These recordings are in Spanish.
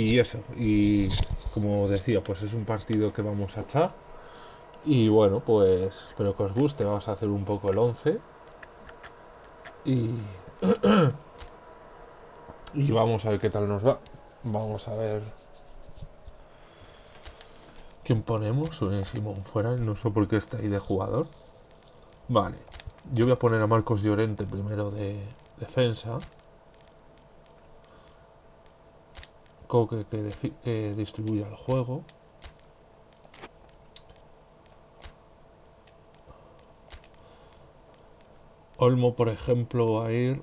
y eso, y como decía, pues es un partido que vamos a echar. Y bueno, pues espero que os guste. Vamos a hacer un poco el 11. Y, y vamos a ver qué tal nos va. Vamos a ver quién ponemos. Un Simón fuera, no sé por qué está ahí de jugador. Vale, yo voy a poner a Marcos Llorente primero de defensa. Que, que distribuya el juego. Olmo, por ejemplo, va a ir.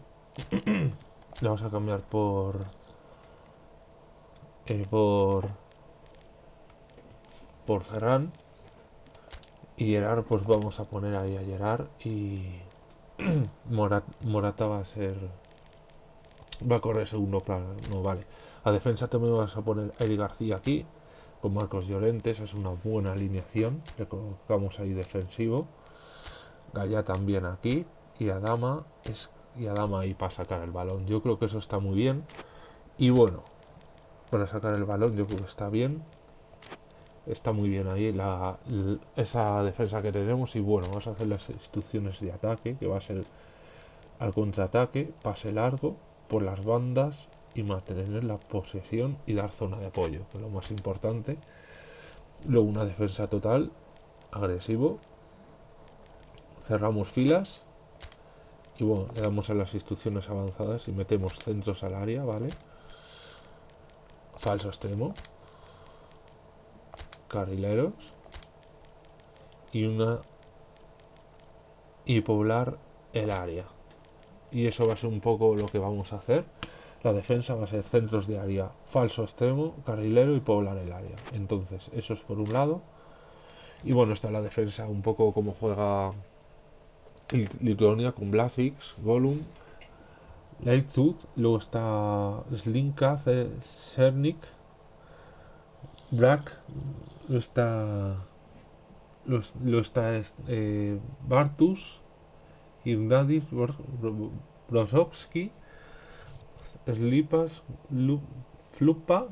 Le vamos a cambiar por. Eh, por. Por Ferran. Y Gerard, pues vamos a poner ahí a Gerard. Y. Morata va a ser. Va a correr segundo plano. No vale. A defensa también vas a poner a Eli García aquí. Con Marcos Llorente. Esa es una buena alineación. Le colocamos ahí defensivo. Gaya también aquí y Adama es y Adama ahí para sacar el balón. Yo creo que eso está muy bien. Y bueno, para sacar el balón yo creo que está bien. Está muy bien ahí la, esa defensa que tenemos. Y bueno, vamos a hacer las instrucciones de ataque, que va a ser al contraataque, pase largo por las bandas y mantener la posesión y dar zona de apoyo, que es lo más importante. Luego una defensa total, agresivo. Cerramos filas y bueno, le damos a las instrucciones avanzadas y metemos centros al área, ¿vale? Falso extremo. Carrileros. Y una... Y poblar el área. Y eso va a ser un poco lo que vamos a hacer. La defensa va a ser centros de área, falso extremo, carrilero y poblar el área. Entonces, eso es por un lado. Y bueno, está la defensa un poco como juega Lituania con Blasix, Gollum, Lightfoot, luego está Slinka, Cernik, Brack, luego está, luego está eh, Bartus, Irnadis, Brosowski, Slipas, Flupa,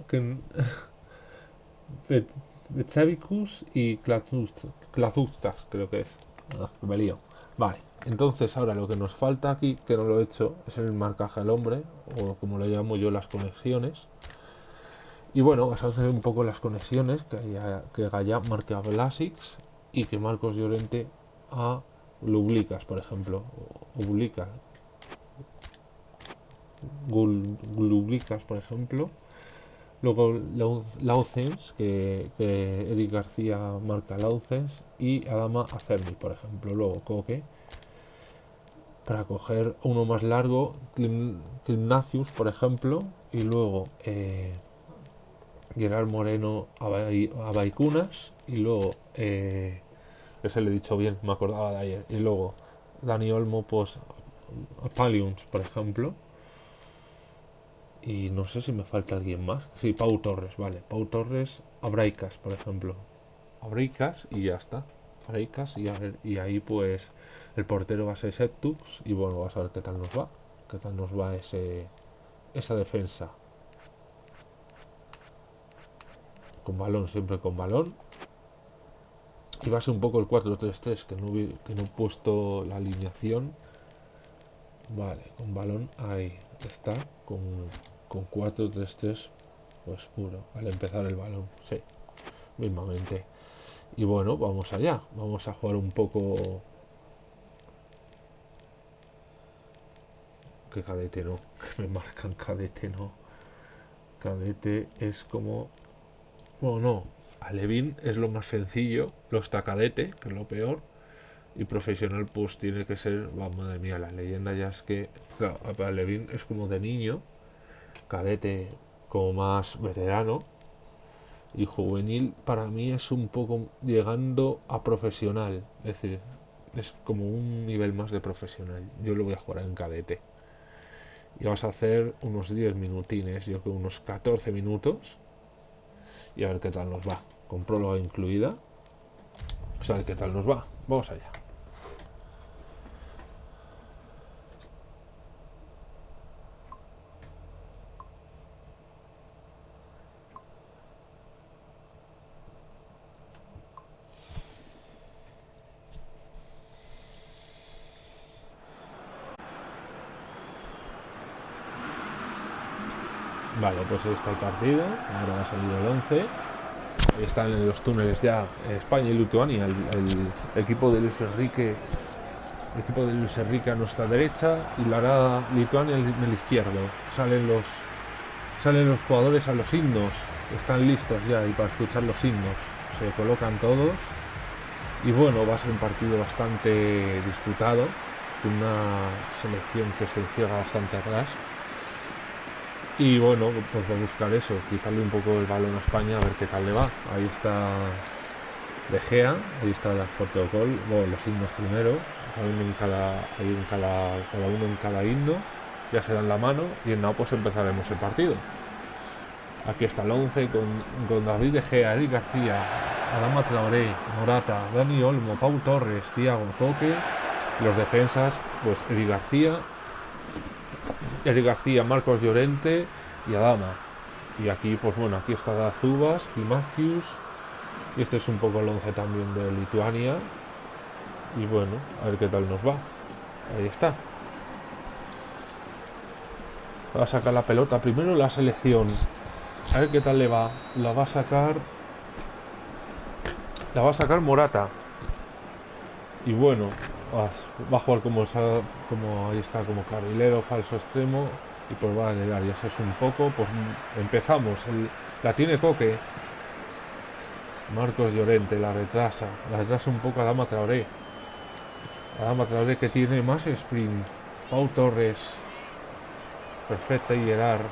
Betavicus y Klazustas, creo que es. Ah, me lío. Vale, entonces ahora lo que nos falta aquí, que no lo he hecho, es el marcaje al hombre, o como lo llamo yo, las conexiones. Y bueno, vas a hacer un poco las conexiones, que, haya, que marque a Blasix y que Marcos Llorente a Lublicas, por ejemplo. Lublicas, Lublicas, por ejemplo. Luego Laucens, que, que Eric García marca Laucens y Adama Acerni, por ejemplo. Luego Coque, para coger uno más largo, Climnacius, por ejemplo, y luego eh, Gerard Moreno a Baicunas, y luego, eh, ese le he dicho bien, me acordaba de ayer, y luego Dani Olmo, pues a Palions, por ejemplo y no sé si me falta alguien más. Sí, Pau Torres, vale. Pau Torres, Abraicas, por ejemplo. Abraicas y ya está. Abraicas y, y ahí pues el portero va a ser Septux y bueno, vamos a ver qué tal nos va. Qué tal nos va ese esa defensa. Con balón, siempre con balón. Y va a ser un poco el 4-3-3, que no, que no he puesto la alineación. Vale, con balón ahí está, con con 4-3-3 pues puro al empezar el balón sí mismamente. Y bueno vamos allá vamos a jugar un poco que cadete no que me marcan cadete no. Cadete es como bueno no Alevín es lo más sencillo lo está cadete que es lo peor y profesional pues tiene que ser va madre mía la leyenda ya es que claro, Alevín es como de niño cadete como más veterano y juvenil para mí es un poco llegando a profesional es decir es como un nivel más de profesional. Yo lo voy a jugar en cadete. Y vamos a hacer unos 10 minutines yo creo unos 14 minutos y a ver qué tal nos va con próloga incluida. A ver qué tal nos va. Vamos allá Vale, pues ahí está el partido. Ahora ha salido el 11. Ahí están en los túneles ya España y Lituania. El, equipo de Luis Enrique. El equipo de Luis Enrique a nuestra derecha y la Lituania en el izquierdo. Salen los salen los jugadores a los himnos. Están listos ya y para escuchar los himnos. Se colocan todos. Y bueno, va a ser un partido bastante disputado. Una selección que se cierra bastante atrás y bueno, pues va a buscar eso, quitarle un poco el balón a España a ver qué tal le va. Ahí está De Gea, ahí está el protocolo, bueno, los himnos primero, uno en cada, en cada, cada uno en cada himno, ya se dan la mano y en nada pues empezaremos el partido. Aquí está el 11 con, con David De Gea, Eric García, Adama Traoré, Morata, Dani Olmo, Pau Torres, Tiago Coque, los defensas, pues Eric García, Eric García, Marcos Llorente y Adama. Y aquí, pues bueno, aquí está Zubas y Matthews. Y este es un poco el 11 también de Lituania. Y bueno, a ver qué tal nos va. Ahí está. Va a sacar la pelota primero la selección. A ver qué tal le va. La va a sacar. La va a sacar Morata. Y bueno, va a jugar como, como ahí está, como carrilero, falso extremo y pues va a llegar, ya es un poco, pues empezamos, la tiene Coque, Marcos Llorente la retrasa, la retrasa un poco a Dama Traoré, a Dama Traoré que tiene más sprint, Pau Torres, perfecta y Gerard,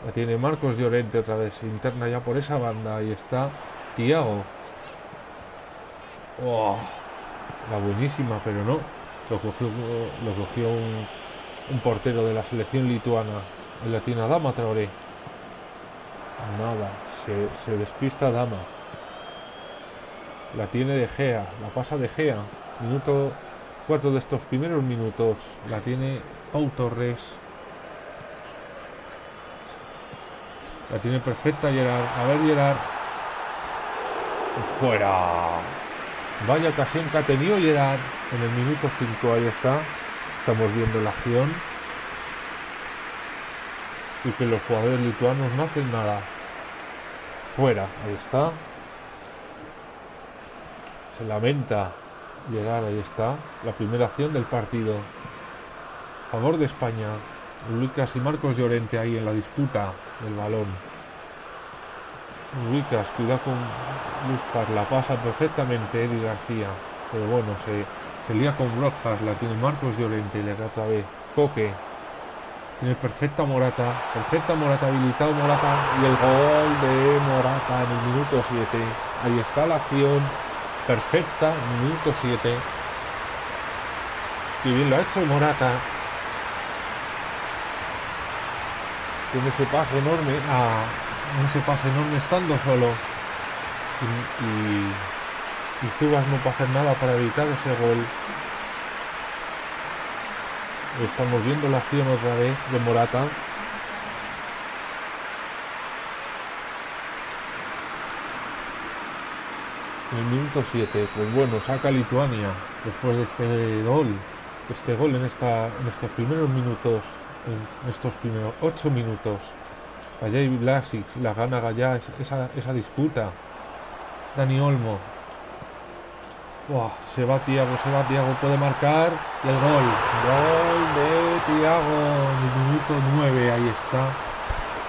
la tiene Marcos Llorente otra vez, interna ya por esa banda, ahí está. Tiago. Oh la buenísima, pero no. Lo cogió, lo cogió un, portero de la selección lituana, en latina Dama Traoré. Nada, se, se, despista Dama. La tiene de Gea, la pasa de Gea. Minuto cuatro de estos primeros minutos. La tiene Pau Torres. La tiene perfecta Gerard. A ver Gerard. Fuera. Vaya ocasión que ha tenido Gerard en el minuto 5, ahí está. Estamos viendo la acción. Y que los jugadores lituanos no hacen nada. Fuera, ahí está. Se lamenta Gerard, ahí está. La primera acción del partido. Favor de España. Lucas y Marcos Llorente ahí en la disputa del balón. Lucas, cuidado con Lucas, la pasa perfectamente Eddie García, pero bueno, se, se lía con Brockhart, la tiene Marcos Llorente, le da otra vez Coque, tiene perfecta Morata, perfecta Morata, habilitado Morata y el gol de Morata en el minuto 7. Ahí está la acción perfecta, minuto 7. Y bien lo ha hecho Morata. Tiene ese pase enorme a ese pase enorme estando solo. Y, y, y Zubas no puede hacer nada para evitar ese gol. Estamos viendo la acción otra vez de Morata. En el minuto 7 pues bueno saca Lituania después de este gol este gol en esta en estos primeros minutos en estos primeros 8 minutos Allá y Blasic, la gana Gallá esa, esa disputa. Dani Olmo. se va Tiago, se va Tiago, puede marcar. Y el gol. Gol de Tiago minuto 9, ahí está.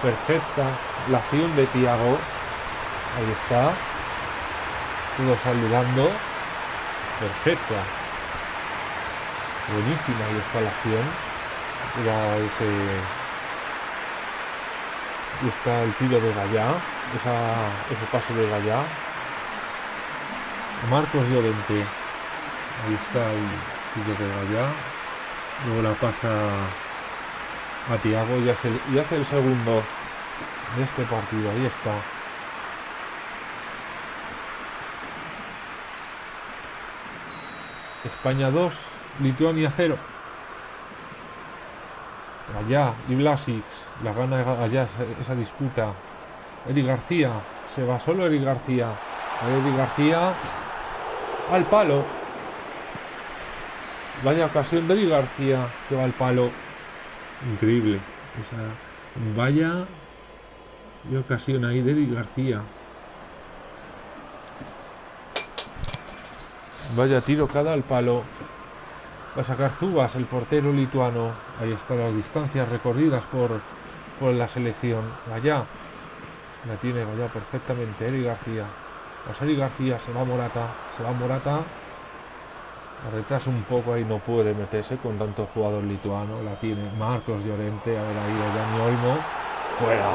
Perfecta la acción de Tiago. Ahí está. Todos saludando. Perfecta. Buenísima, ahí está la acción. Era ese y está el tiro de Gallá, ese pase de Gallá. Marcos Llorente, ahí está el tiro de Gallá. Luego la pasa a Tiago y y hace el segundo de este partido, ahí está. España 2, Lituania 0. Allá y Blasic la gana allá esa, disputa. Eric García, se va solo Eric García. Eric García al palo. Vaya ocasión de Eric García que va al palo. Increíble. Vaya y ocasión ahí de García. Vaya tiro cada al palo. Va a sacar Zubas, el portero lituano. Ahí están las distancias recorridas por, por la selección. Vaya. La tiene Vaya perfectamente. Eri García. A García. Se va Morata. Se va Morata. Retrasa un poco ahí. No puede meterse con tanto jugador lituano. La tiene Marcos Llorente. A ver ahí Dani Olmo. Fuera.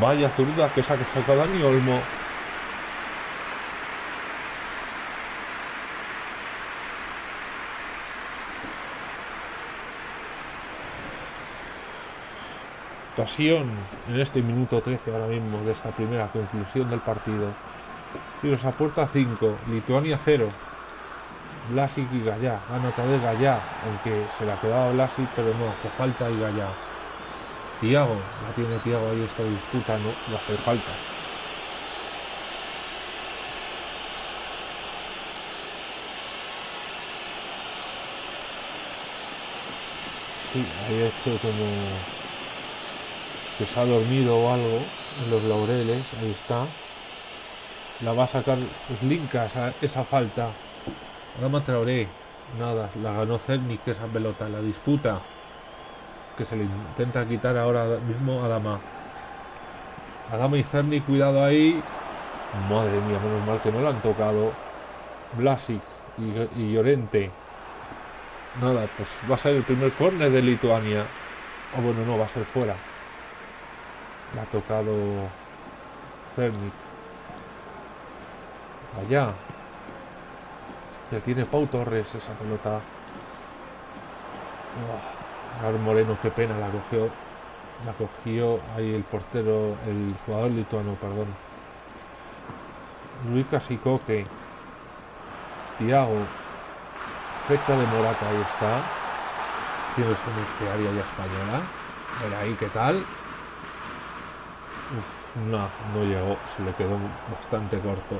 Vaya zurda que saca Dani Olmo. Ocasión en este minuto 13 ahora mismo de esta primera conclusión del partido. Tiros a puerta 5, Lituania 0. Blasic y Gallá. Gana otra vez Gallá, aunque se la quedaba Blasic, pero no hace falta y Gallá. Tiago, la tiene Tiago ahí esta disputa, no va a hacer falta. Sí, ahí hecho como que se ha dormido o algo en los laureles, ahí está. La va a sacar Slinka esa, esa falta. Adama Traoré, nada, la ganó Cerny esa pelota, la disputa que se le intenta quitar ahora mismo a Adama. Adama y Cerny, cuidado ahí. Madre mía, menos mal que no lo han tocado. Blasic y, y Llorente. Nada, pues va a ser el primer córner de Lituania. O bueno, no, va a ser fuera. La ha tocado Cernic. Allá. Ya tiene Pau Torres esa pelota. Oh, Moreno, qué pena, la cogió. La cogió ahí el portero, el jugador lituano, perdón. Luis Casicoque. Tiago. Feta de Morata, ahí está. Tienes en este área ya española. Ver ahí qué tal. No, no llegó, se le quedó bastante corto.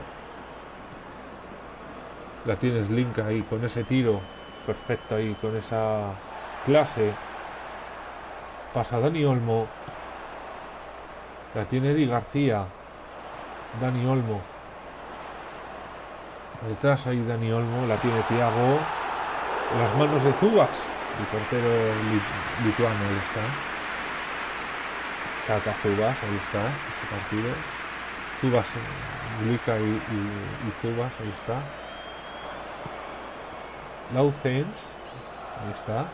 La tienes Link ahí con ese tiro perfecto ahí, con esa clase. Pasa Dani Olmo. La tiene Eddie García. Dani Olmo. Detrás ahí Dani Olmo, la tiene Tiago. Las manos de Zubas, el portero lituano está. Saca Zubas, ahí está, ese partido. Zubas, y, y, Zubas, ahí está. Laucens, ahí está.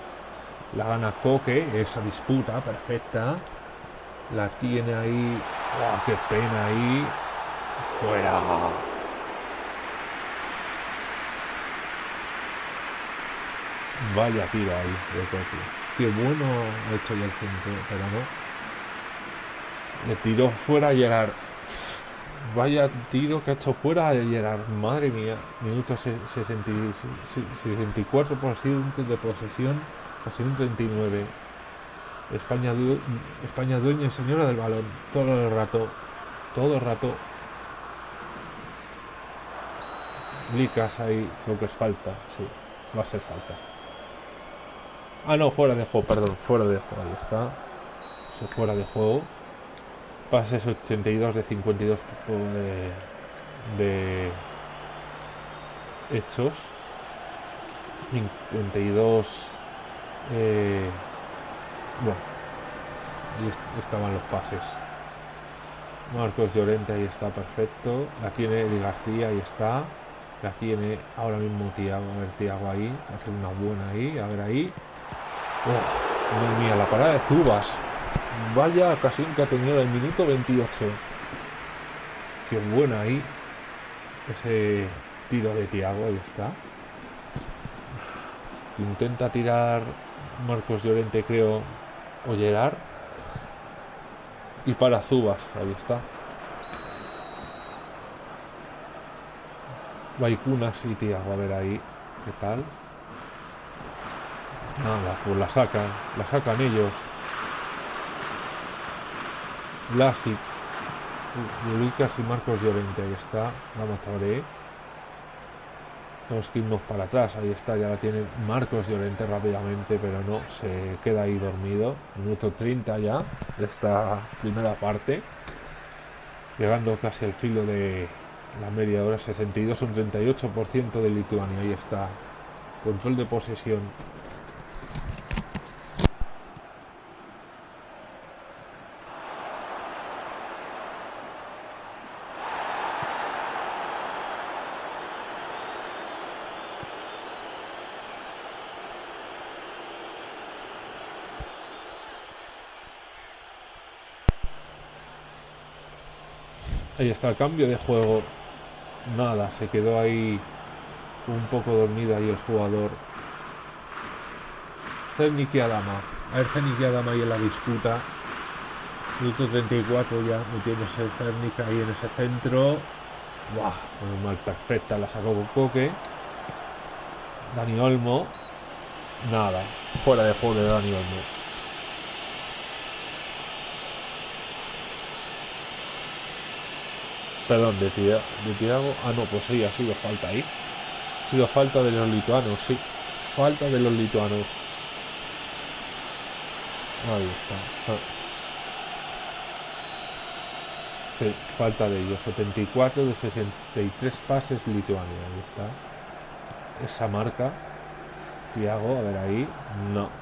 La gana Coque, esa disputa perfecta. La tiene ahí. ¡Oh, qué pena ahí! ¡Fuera! Vaya tiro ahí de Coque. Qué bueno ha hecho el centro, pero no. Le tiró fuera a Gerard. Vaya tiro que ha hecho fuera a Gerard. Madre mía. Minuto 64% de posesión. Casi un 39. España, España dueña y señora del balón. Todo el rato. Todo el rato. Licas ahí. Creo que es falta. Sí. Va a ser falta. Ah, no. Fuera de juego. Perdón. Fuera de juego. Ahí está. fuera de juego pases 82 de 52 de, hechos. 52 eh, bueno y estaban los pases. Marcos Llorente ahí está perfecto. La tiene Eddie García ahí está. La tiene ahora mismo Tiago a ver Tiago ahí hace una buena ahí a ver ahí. Oh, madre mía la parada de Zubas Vaya ocasión que ha tenido el minuto 28. Qué buena ahí. Ese tiro de Tiago, ahí está. Intenta tirar Marcos Llorente, creo, o Gerard. Y para Zubas, ahí está. Vaikunas y Tiago, a ver ahí, ¿qué tal? Nada, pues la sacan, la sacan ellos. Blasic, Lucas y Marcos Llorente. Ahí está. Vamos a ver. Tenemos que irnos para atrás. Ahí está, ya la tiene Marcos Llorente rápidamente, pero no, se queda ahí dormido. Minuto 30 ya de esta primera parte. Llegando casi al filo de la media hora, 62, un 38% de Lituania. Ahí está. Control de posesión Está el cambio de juego. Nada, se quedó ahí un poco dormido ahí el jugador. Cernik y Adama. A ver, Cernik y Adama ahí en la disputa. Minuto 34 ya metiéndose Cernik ahí en ese centro. Buah, mal perfecta, la sacó con Coque. Dani Olmo. Nada, fuera de juego de Dani Olmo. Perdón, de, de Tiago. Ah, no, pues sí, ha sido falta ahí. Ha sido falta de los lituanos, sí. Falta de los lituanos. Ahí está. Ah. Falta de ellos. 74 de 63 pases Lituania. Ahí está. Esa marca. Tiago, a ver ahí. No.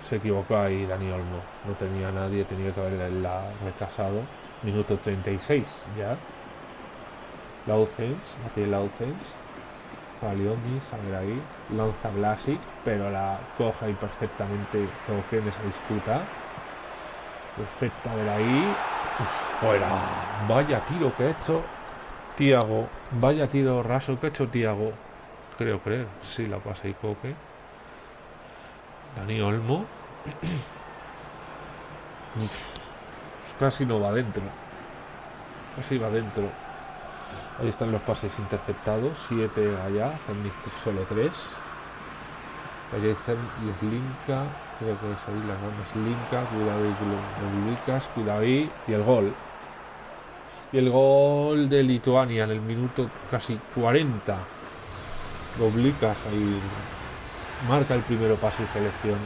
Se equivocó ahí Dani Olmo. No tenía nadie, tenía que haberla retrasado. Minuto 36 ya. Laucens, la tiene a ver ahí. Lanza Blasi, pero la coja y perfectamente en esa disputa. Perfecta, ver ahí. fuera. Vaya tiro que ha hecho Tiago. Vaya tiro raso que ha hecho Tiago. Creo creer. Sí, la pasa y Coque. Dani Olmo. casi no va dentro. Casi va dentro. Ahí están los pases interceptados. 7 allá. solo 3. Allá hay Slinka. Creo que es ahí las manos Slinka. Cuidado ahí, Lucas. Cuidado ahí. Y el gol. Y el gol de Lituania en el minuto casi 40. Doblicas ahí. Marca el primero pase y selección.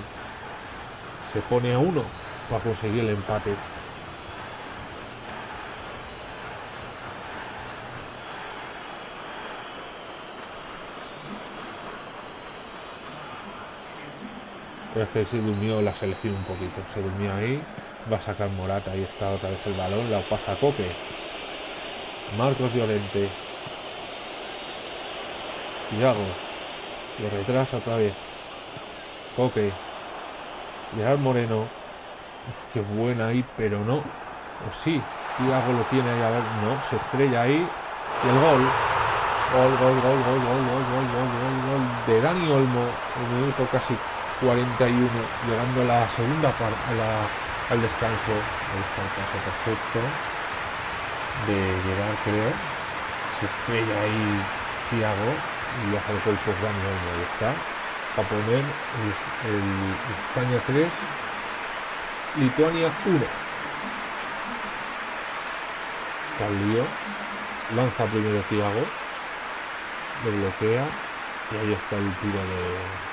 Se pone a uno para conseguir el empate. Es que se durmió la selección un poquito. Se durmió ahí. Va a sacar Morata. Ahí está otra vez el balón. La pasa Coque. Marcos Llorente. Tiago. Lo retrasa otra vez. Coque. Gerard Moreno. Qué buena ahí, pero no. O sí. Tiago lo tiene ahí. A ver, no. Se estrella ahí. Y el gol. Gol, gol, gol, gol, gol, gol, gol, gol, gol, gol de Dani Olmo. Un minuto casi 41, llegando a la segunda parte, al descanso, al descanso perfecto de llegar, creo. Se estrella ahí Tiago y baja de cuerpo Dani ahí está. Para poner el, España 3, Lituania 1. lío lanza primero Tiago, lo bloquea y ahí está el tiro de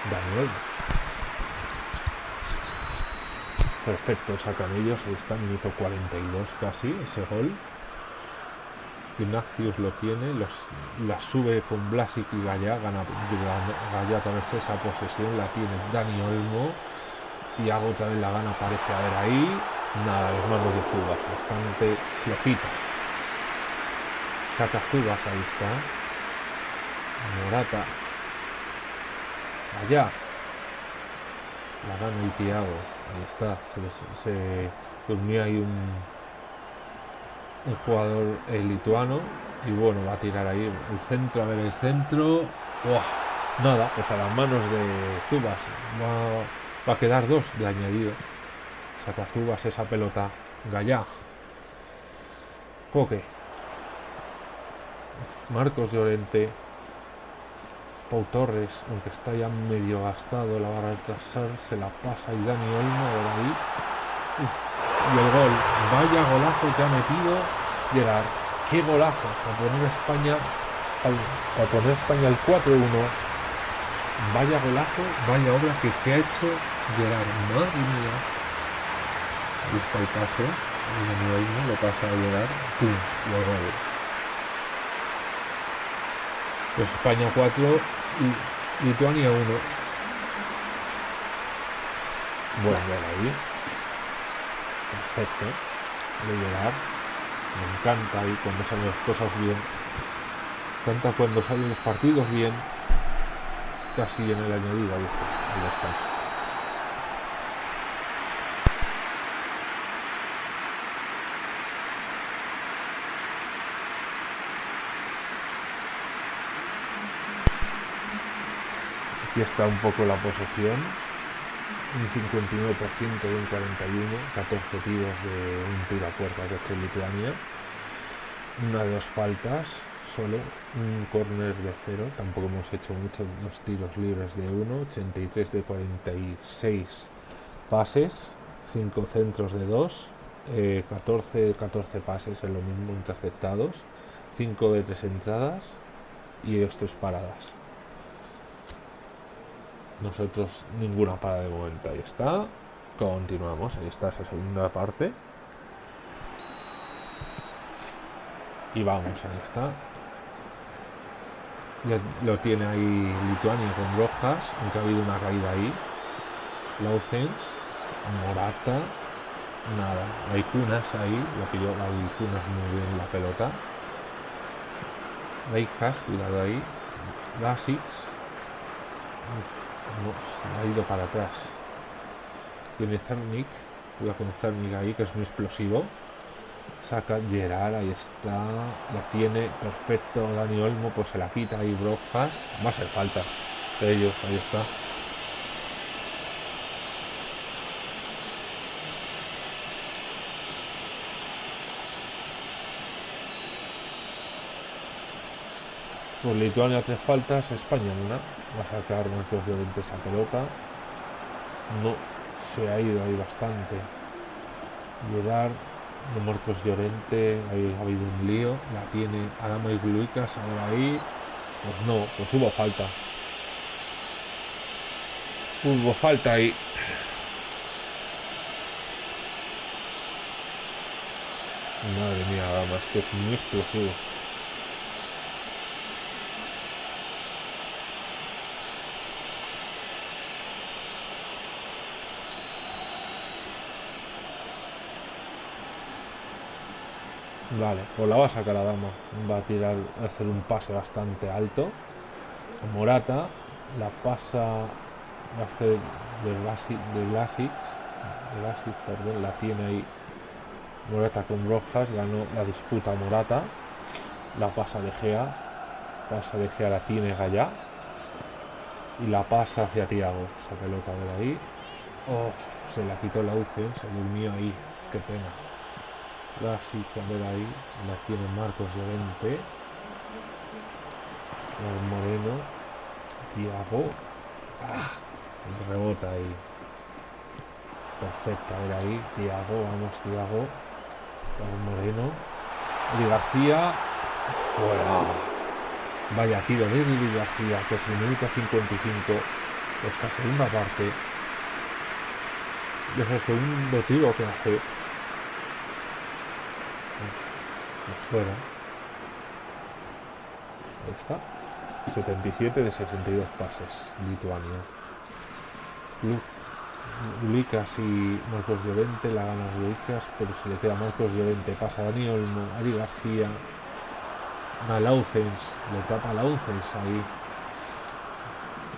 Daniel. Perfecto, sacan ellos, ahí está, minuto 42 casi, ese gol. Ignacius lo tiene, los, la sube con Blasic y Gaya, gana Gaya otra vez esa posesión, la tiene Dani Olmo. Y hago otra vez la gana, parece haber ahí. Nada, los manos de Zubas, bastante flojita. Saca Zubas, ahí está. Morata. Allá. La gana el Tiago. Ahí está, se, durmió ahí un, un jugador eh, lituano y bueno, va a tirar ahí el centro, a ver el centro. Nada, pues a las manos de Zubas va, va a quedar dos de añadido. Saca Zubas esa pelota. Gallag. Coque. Marcos Llorente. Pau Torres, aunque está ya medio gastado, la barra a retrasar, se la pasa y Dani Olmo por ahí. y el gol, vaya golazo que ha metido Gerard. Qué golazo, para poner España para poner España el 4-1. Vaya golazo, vaya obra que se ha hecho Gerard. Madre mía. Ahí está el pase. El lo pasa a Gerard. ¡Pum! Y el. Pues España 4 y Lituania 1. Bueno, ahí. Perfecto. De Gerard. Me encanta ahí cuando salen las cosas bien. Me encanta cuando salen los partidos bien. Casi en el añadido. Ahí está. Aquí está un poco la posesión. Un 59% de un 41, 14 tiros de un tiro a puerta que ha hecho Lituania. Una de dos faltas, solo un corner de cero. Tampoco hemos hecho muchos dos tiros libres de uno. 83 de 46 pases, 5 centros de 2, 14 14 pases en lo mismo interceptados, 5 de 3 entradas y 2 3 paradas. Nosotros ninguna para de momento. Ahí está. Continuamos. Ahí está esa segunda parte. Y vamos, ahí está. Ya lo tiene ahí Lituania con Rojas, aunque ha habido una caída ahí. Lausens, Morata, nada. Hay cunas ahí, lo que yo, hay cunas muy bien la pelota. Reijas, cuidado ahí. Basics. Ha ido para atrás. Tiene Cernic. Cuidado con Cernic ahí, que es muy explosivo. Saca Gerard, ahí está. La tiene perfecto Dani Olmo, pues se la quita ahí Brojas. Va a hacer falta de ellos, ahí está. Pues Lituania tres faltas, España una. Va a sacar Marcos Llorente esa pelota. No, se ha ido ahí bastante. Llegar de Marcos Llorente, ahí ha habido un lío. La tiene Adama y Lucas ahora ahí. Pues no, pues hubo falta. Hubo falta ahí. Madre mía, Adama, es que es muy explosivo. Vale, pues la va a sacar a dama. Va a tirar, a hacer un pase bastante alto. Morata la pasa, va a hacer de Basic, de Basic, perdón, la tiene ahí Morata con Rojas, ganó la disputa Morata, la pasa de Gea, pasa de Gea la tiene Gallá y la pasa hacia Tiago, esa pelota de ahí. Oh, se la quitó la UCE, se durmió ahí, qué pena. La a ver ahí, la tiene Marcos Llorente. El Moreno. Tiago. Ah, rebota ahí. Perfecto, a ver ahí. Tiago, vamos, Tiago. El Moreno. Y García. Fuera. Vaya tiro de Eli García, que es el minuto 55. Esta segunda parte. Desde el segundo tiro que hace fuera. Está. 77 de 62 pases, Lituania. Lucas y Marcos Llorente, la gana Lucas, pero se le queda Marcos Llorente, pasa a Dani Olmo, Ari García, a Laucens, le tapa Laucens ahí.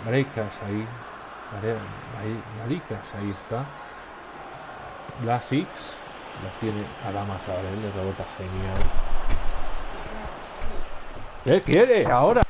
Marecas ahí, Maricas ahí está. Blasix, la tiene Adama Zabrel, le rebota genial. ¿Qué quiere ahora?